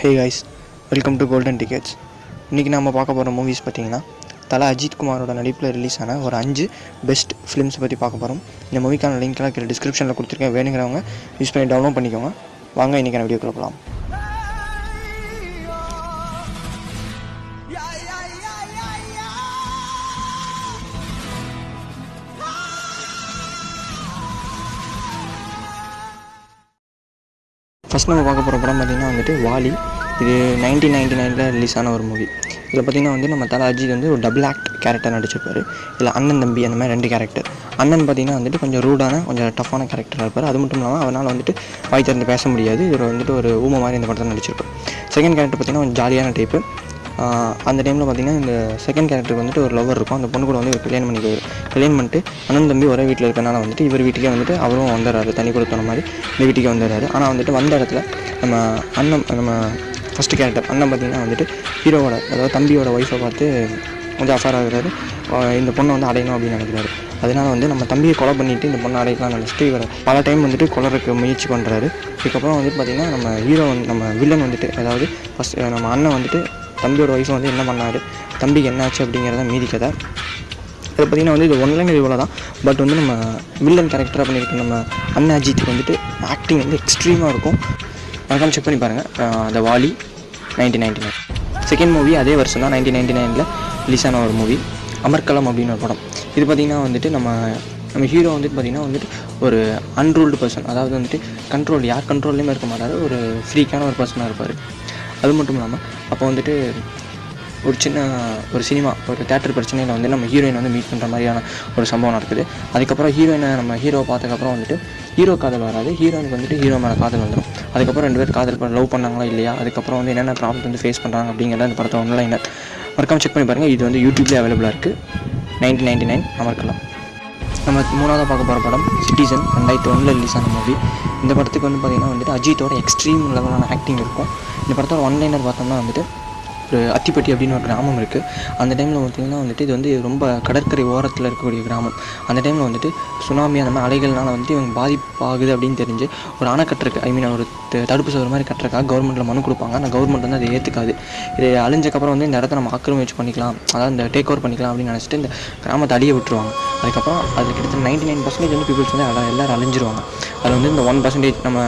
Hey guys welcome to golden tickets இன்றைக்கி நம்ம பார்க்க போகிற மூவிஸ் பார்த்தீங்கன்னா தலை அஜித் குமாரோட நடிப்பில் ரிலீஸ் ஆன ஒரு அஞ்சு பெஸ்ட் ஃபிலிம்ஸ் பற்றி பார்க்க போகிறோம் இந்த மூவிக்கான லிங்க்லாம் கீழே டிஸ்கிரிப்ஷனில் கொடுத்துருக்கேன். வேணுங்கிறவங்க யூஸ் பண்ணி டவுன்லோட் பண்ணிக்கோங்க. வாங்க இன்றைக்கான வீடியோ போகலாம் ஃபஸ்ட் நம்ம பார்க்க போகிற படம் பார்த்திங்கன்னா வந்துட்டு வாலி. இது நைன்டீன் நைன்டி நைனில் ரிலீஸ் ஆன ஒரு மூவி இதில் பார்த்திங்கன்னா வந்து நம்ம தலை அஜித் வந்து ஒரு டபுள் ஆக்ட் கேரக்டர் நடிச்சிருப்பார். இதில் அண்ணன் தம்பி அந்த மாதிரி ரெண்டு கேரக்டர் அண்ணன் பார்த்திங்கன்னா வந்துட்டு கொஞ்சம் ரூடான கொஞ்சம் டஃப்பான கேரக்டராக இருப்பார். அது மட்டும் இல்லாமல் அவனால் வந்துட்டு வாய் திறந்து பேச முடியாது. இவர் வந்துட்டு ஒரு ஊமை மாதிரி இந்த படத்தில் நடிச்சிருப்பார். செகண்ட் கேரக்டர் பார்த்திங்கன்னா கொஞ்சம் ஜாலியான டைப்பு அந்த டைமில் பார்த்திங்கன்னா இந்த செகண்ட் கேரக்டருக்கு வந்துட்டு ஒரு லவர் இருக்கும். அந்த பொண்ணு கூட வந்து இவர் கல்யாணம் பண்ணிக்குவார் கல்யாணம் பண்ணிட்டு அண்ணன் தம்பி ஒரே வீட்டில் இருக்கனால வந்துட்டு இவர் வீட்டுக்கே வந்துட்டு அவரும் வந்துடுறாரு. தனி கொடுத்தன மாதிரி இந்த வீட்டுக்கே வந்துடுறாரு. ஆனால் வந்துட்டு வந்த இடத்துல நம்ம அண்ணன் நம்ம ஃபஸ்ட்டு கேரக்டர் அண்ணன் பார்த்திங்கன்னா வந்துட்டு ஹீரோவோட அதாவது தம்பியோட ஒய்ஃபை பார்த்து கொஞ்சம் அஃபேர் ஆகுறாரு. இந்த பொண்ணை வந்து அடையணும் அப்படின்னு நினைக்கிறாரு. அதனால வந்து நம்ம தம்பியை கொலை பண்ணிவிட்டு இந்த பொண்ணை அடையலாம் நினச்சிட்டு இவர் பல டைம் வந்துட்டு கொலருக்கு முயற்சி பண்ணுறாரு இதுக்கப்புறம் வந்துட்டு பார்த்திங்கன்னா நம்ம ஹீரோ வந்து நம்ம வில்லன் வந்துட்டு அதாவது ஃபஸ்ட் நம்ம அண்ணன் வந்துட்டு தம்பியோட ஒய்ஃபை வந்து என்ன பண்ணார்? தம்பிக்கு என்னாச்சு அப்படிங்கிறத மீதி கதை. அதை பார்த்திங்கன்னா வந்து இது ஒன்லைன் இவ்வளோ தான். பட் வந்து நம்ம வில்லன் கேரக்டராக பண்ணியிருக்க நம்ம அண்ணன் அஜித்துக்கு வந்துட்டு ஆக்டிங் வந்து எக்ஸ்ட்ரீமாக இருக்கும். மறக்காம செக் பண்ணி பாருங்கள் அந்த Vaali nineteen ninety nine. Second movie அதே வருஷம் தான் நைன்டீன் நைன்டி நைனில் ரிலீஸ் ஆன ஒரு மூவி அமர்கலம் அப்படின்னு ஒரு படம். இது பார்த்திங்கன்னா வந்துட்டு நம்ம நம்ம ஹீரோ வந்துட்டு பார்த்திங்கன்னா வந்துட்டு ஒரு அன்ரூல்டு பர்சன் அதாவது வந்துட்டு கண்ட்ரோல் யார் கண்ட்ரோல்லையுமே இருக்க மாட்டார் ஒரு ஃப்ரீக்கான ஒரு பர்சனாக இருப்பார். அது மட்டும் இல்லாமல் அப்போ வந்துட்டு ஒரு சின்ன ஒரு சினிமா ஒரு தேட்டர் பிரச்சனையில் வந்து நம்ம ஹீரோயின் வந்து மீட் பண்ணுற மாதிரியான ஒரு சம்பவம் நடக்குது. அதுக்கப்புறம் ஹீரோயினை நம்ம ஹீரோவை பார்த்ததுக்கப்புறம் வந்துட்டு ஹீரோ காதல் வராது ஹீரோயினுக்கு வந்துட்டு ஹீரோ மேலே காதல் வந்துடும் அதுக்கப்புறம் ரெண்டு பேர் காதல் பண்ண லவ் பண்ணாங்களா இல்லையா? அதுக்கப்புறம் வந்து என்னென்ன ப்ராப்ளம் வந்து ஃபேஸ் பண்ணுறாங்க அப்படிங்கிறத அந்த படத்தை ஒன்லைனர் மறக்காமல் செக் பண்ணி பாருங்கள் இது வந்து யூடியூப்லேயே அவைலபிளாக இருக்குது நைன்டீன் நைன்டி நைன் அமர்க்கலாம். நம்ம மூணாவதாக பார்க்க போகிற படம் சிட்டிசன் ரெண்டாயிரத்தி ஒன்றில் ரிலீஸ் ஆன மூவி இந்த படத்துக்கு வந்து பார்த்திங்கன்னா வந்துட்டு அஜித்தோட எக்ஸ்ட்ரீம் லெவலான ஆக்டிங் இருக்கும். இந்த படத்தோட ஒன்லைனர் பார்த்தோம்னா வந்துட்டு ஒரு அத்திப்பட்டி அப்படின்னு ஒரு கிராமம் இருக்குது அந்த டைமில் பார்த்திங்கன்னா வந்துட்டு இது வந்து ரொம்ப கடற்கரை ஓரத்தில் இருக்கக்கூடிய கிராமம். அந்த டைமில் வந்துட்டு சுனாமி அந்த மாதிரி அலைகள்னால வந்துட்டு இவங்க பாதிப்பாகுது அப்படின்னு தெரிஞ்சு ஒரு அணை கட்டுறக்கு ஐ மீன் ஒரு தடுப்பு சுவர் மாதிரி கட்டுறக்காக கவர்மெண்ட்டில் மனு கொடுப்பாங்க. ஆனால் கவர்மெண்ட் வந்து அதை ஏற்றுக்காது இது அழிஞ்சக்கப்புறம் வந்து இந்த இடத்த நம்ம ஆக்கிரமிச்சு பண்ணிக்கலாம். அதாவது இந்த டேக் ஓவர் பண்ணிக்கலாம் அப்படின்னு நினச்சிட்டு இந்த கிராமத்தை அழிய விட்டுருவாங்க. அதுக்கப்புறம் அது கிட்டத்தட்ட நைன்டி நைன் பர்சன்டேஜ் வந்து பீப்புள்ஸ் வந்து எல்லாம் எல்லாரும் அழிஞ்சிருவாங்க. அதில் வந்து இந்த ஒன் பர்சன்டேஜ் நம்ம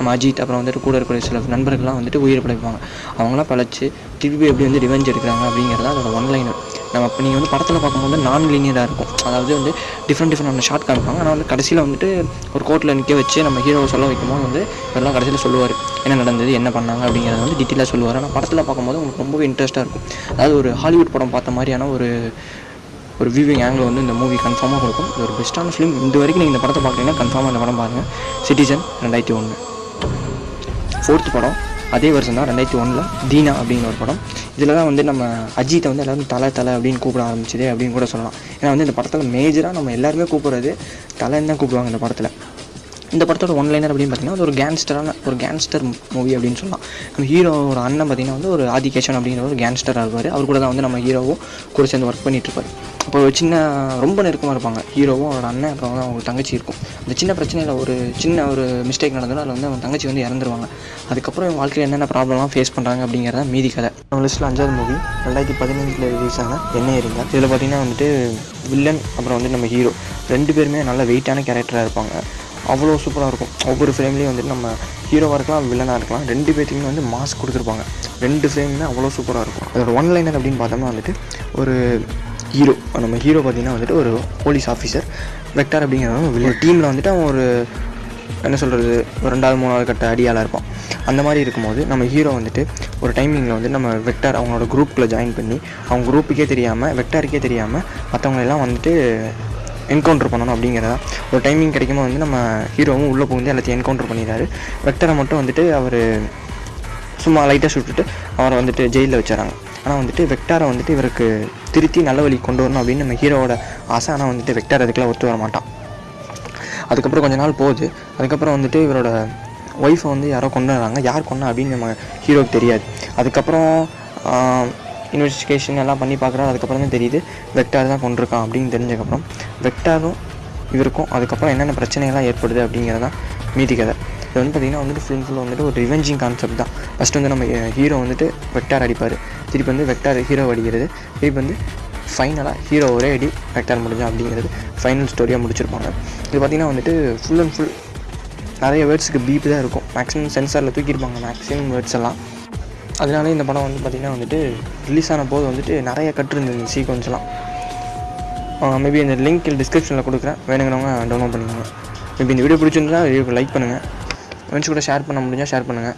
நம்ம அஜித் அப்புறம் வந்துட்டு கூட இருக்கிற சில நண்பர்கள்லாம் வந்துட்டு உயிர் பிழைப்பாங்க. அவங்களாம் பழச்சி திருப்பி எப்படி வந்து ரிவெஞ்ச் எடுக்கிறாங்க அப்படிங்கிறது அதோட ஒன்லைனர் நம்ம இப்போ நீங்கள் வந்து படத்தில் பார்க்கும்போது நான் லீனியராக இருக்கும். அதாவது வந்து டிஃப்ரெண்ட் டிஃப்ரெண்ட் ஷார்ட் காமிப்பாங்க. ஆனால் வந்து கடைசியில் வந்துட்டு ஒரு கோர்ட்டில் நிற்க வச்சு நம்ம ஹீரோவை சொல்ல வைக்கும்போது வந்து இதெல்லாம் கடைசியில் சொல்லுவார் என்ன நடந்தது? என்ன பண்ணாங்க? அப்படிங்கிறத வந்து டீட்டெயிலாக சொல்லுவார். ஆனால் படத்தில் பார்க்கும்போது உங்களுக்கு ரொம்பவே இன்ட்ரெஸ்ட்டாக இருக்கும். அதாவது ஒரு ஹாலிவுட் படம் பார்த்த மாதிரியான ஒரு ஒரு வியூவிங் ஆங்கிள் வந்து இந்த மூவி கன்ஃபார்மாக கொடுக்கும். இது ஒரு பெஸ்ட்டான ஃபிலிம் இந்த வரைக்கும் நீங்கள் இந்த படத்தை பார்க்குறீங்கன்னா கன்ஃபார்மாக இந்த படம் பாருங்கள் சிட்டிசன் ரெண்டாயிரத்தி ஒன்று ஃபோர்த் படம் அதே வருஷம் தான் ரெண்டாயிரத்தி ஒன்றில் தீனா அப்படிங்கிற ஒரு படம். இதில் தான் வந்து நம்ம அஜித்தை வந்து எல்லாரும் தலை தலை அப்படின்னு கூப்பிட ஆரம்பிச்சது அப்படின்னு கூட சொல்லலாம். ஏன்னா வந்து இந்த படத்தில் மேஜராக நம்ம எல்லாருமே கூப்பிட்றது தலைன்னு தான் கூப்பிடுவாங்க இந்த படத்தில். இந்த படத்தோட ஒன்லைனர் அப்படின்னு பார்த்தீங்கன்னா அது ஒரு கேங்ஸ்டரான ஒரு கேங்ஸ்டர் மூவி அப்படின்னு சொல்லலாம். நம்ம ஹீரோவோட அண்ணன் பார்த்தீங்கன்னா வந்து ஒரு ஆதிகேஷன் அப்படிங்கிற ஒரு கேங்ஸ்டராக இருப்பார். அவர் கூட தான் வந்து நம்ம ஹீரோவும் கூட சேர்ந்து ஒர்க் பண்ணிட்டு இருப்பார். அப்போ ஒரு சின்ன ரொம்ப நெருக்கமாக இருப்பாங்க. ஹீரோவும் அவரோட அண்ணன் அப்புறம் வந்து அவங்க தங்கச்சி இருக்கும். அந்த சின்ன பிரச்சனையில் ஒரு சின்ன ஒரு மிஸ்டேக் நடந்தாலும் அதில் வந்து அவங்க தங்கச்சி வந்து இறந்துருவாங்க. அதுக்கப்புறம் இவங்க வாழ்க்கையில் என்னென்ன ப்ராப்ளம்லாம் ஃபேஸ் பண்ணுறாங்க அப்படிங்கிறத மீதி கதை. நம்ம லிஸ்ட்டில் அஞ்சாவது மூவி ரெண்டாயிரத்தி பதினஞ்சில் ரிலீஸ் ஆன என்ன இருந்தால் இதில் பார்த்தீங்கன்னா வந்துட்டு வில்லன் அப்புறம் வந்து நம்ம ஹீரோ ரெண்டு பேருமே நல்ல வெயிட்டான கேரக்டராக இருப்பாங்க. அவ்வளோ சூப்பராக இருக்கும். ஒவ்வொரு ஃப்ரேம்லேயும் வந்துட்டு நம்ம ஹீரோவாக இருக்கலாம் வில்லனாக இருக்கலாம் ரெண்டு பேர்த்துக்குமே வந்து மாஸ்க் கொடுத்துருப்பாங்க. ரெண்டு ஃப்ரேமுமே அவ்வளோ சூப்பராக இருக்கும். அதோட ஒன் லைனர் அப்படின்னு பார்த்தோம்னா வந்துட்டு ஒரு ஹீரோ. நம்ம ஹீரோ பார்த்தீங்கன்னா வந்துட்டு ஒரு போலீஸ் ஆஃபீஸர். வெக்டார் அப்படிங்கிறவன் ஒரு டீமில் வந்துட்டு அவன் ஒரு என்ன சொல்கிறது ஒரு ரெண்டாவது மூணாவது கட்ட அடியாளாக இருப்பான். அந்த மாதிரி இருக்கும்போது நம்ம ஹீரோ வந்துட்டு ஒரு டைமிங்கில் வந்து நம்ம வெக்டார் அவங்களோட குரூப்பில் ஜாயின் பண்ணி அவங்க குரூப்புக்கே தெரியாமல் வெக்டாருக்கே தெரியாமல் மற்றவங்களெல்லாம் வந்துட்டு என்கவுண்டர் பண்ணணும் அப்படிங்கிறதா. ஒரு டைமிங் கிடைக்கும்போது வந்து நம்ம ஹீரோவும் உள்ளே புகுந்து எல்லாத்தையும் என்கவுண்டர் பண்ணிடுறாரு. வெக்டரை மட்டும் வந்துட்டு அவர் சும்மா லைட்டாக சுட்டுட்டு அவரை வந்துட்டு ஜெயிலில் வச்சுறாங்க ஆனால் வந்துட்டு வெக்டாரை வந்துட்டு இவருக்கு திருத்தி நல்ல வழி கொண்டு வரணும் அப்படின்னு நம்ம ஹீரோவோட ஆசை. ஆனால் வந்துட்டு வெக்டார் அதுக்கெல்லாம் ஒத்து வர மாட்டான். அதுக்கப்புறம் கொஞ்ச நாள் போகுது. அதுக்கப்புறம் வந்துட்டு இவரோட ஒய்ஃபை வந்து யாரோ கொண்டு வராங்க. யார் கொண்டா அப்படின்னு நம்ம ஹீரோவுக்கு தெரியாது. அதுக்கப்புறம் இன்வெஸ்டிகேஷன் எல்லாம் பண்ணி பார்க்குறாரு. அதுக்கப்புறம் தான் தெரியுது வெக்டார் தான் கொண்டிருக்கான் அப்படின்னு தெரிஞ்சதுக்கப்புறம் வெக்டாரும் இவருக்கும் அதுக்கப்புறம் என்னென்ன பிரச்சனைகள்லாம் ஏற்படுது அப்படிங்கிறது தான் மீதி கதை. இது வந்து பார்த்திங்கன்னா வந்துட்டு ஃபுல் ஃபுல்லாக வந்துட்டு ஒரு ரிவெஞ்சிங் கான்செப்ட் தான். ஃபஸ்ட்டு வந்து நம்ம ஹீரோ வந்துட்டு வெக்டார் அடிப்பார். திருப்பி வந்து வெக்டார் ஹீரோ அடிக்கிறது. திருப்பி வந்து ஃபைனலாக ஹீரோ ஒரே அடி வெக்டார் முடிஞ்சா அப்படிங்கிறது ஃபைனல் ஸ்டோரியாக முடிச்சிருப்பாங்க. இது பார்த்திங்கன்னா வந்துட்டு ஃபுல் அண்ட் ஃபுல் நிறைய வேர்ட்ஸுக்கு பீப் தான் இருக்கும். மேக்ஸிமம் சென்சாரில் தூக்கியிருப்பாங்க மேக்ஸிமம் வேர்ட்ஸ் எல்லாம். அதனால இந்த படம் வந்து பார்த்திங்கன்னா வந்துட்டு ரிலீஸ் ஆன போது வந்துட்டு நிறைய கட்டு இருந்தது சீக்வன்ஸ்லாம் மேபி இந்த லிங்க் டிஸ்கிரிப்ஷனில் கொடுக்குறேன். வேணுங்கிறவங்க டவுன்லோட் பண்ணிக்கோங்க. மேபி இந்த வீடியோ பிடிச்சிருந்தா லைக் பண்ணுங்கள் ஃப்ரெண்ட்ஸ் கூட ஷேர் பண்ண முடிஞ்சால் ஷேர் பண்ணுங்கள்